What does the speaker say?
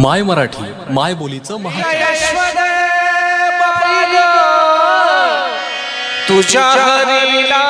माय मराठी माय बोलीचं महा तुझ्या हरीला